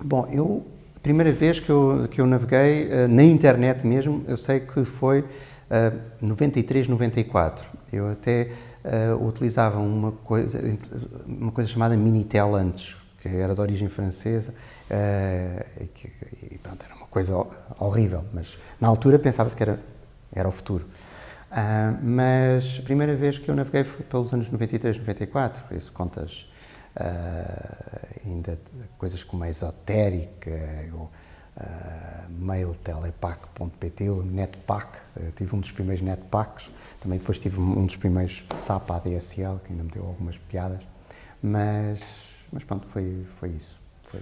Bom, eu, a primeira vez que eu, que eu naveguei uh, na internet mesmo, eu sei que foi uh, 93, 94. Eu até uh, utilizava uma coisa, uma coisa chamada Minitel antes, que era de origem francesa, uh, e, que, e pronto, era uma coisa horrível, mas na altura pensava-se que era, era o futuro. Uh, mas a primeira vez que eu naveguei foi pelos anos 93, 94, por isso contas coisas como a esotérica, o uh, mailtelepac.pt, o netpack, tive um dos primeiros netpacks, também depois tive um dos primeiros SAP ADSL, que ainda me deu algumas piadas, mas, mas pronto, foi, foi isso. Foi...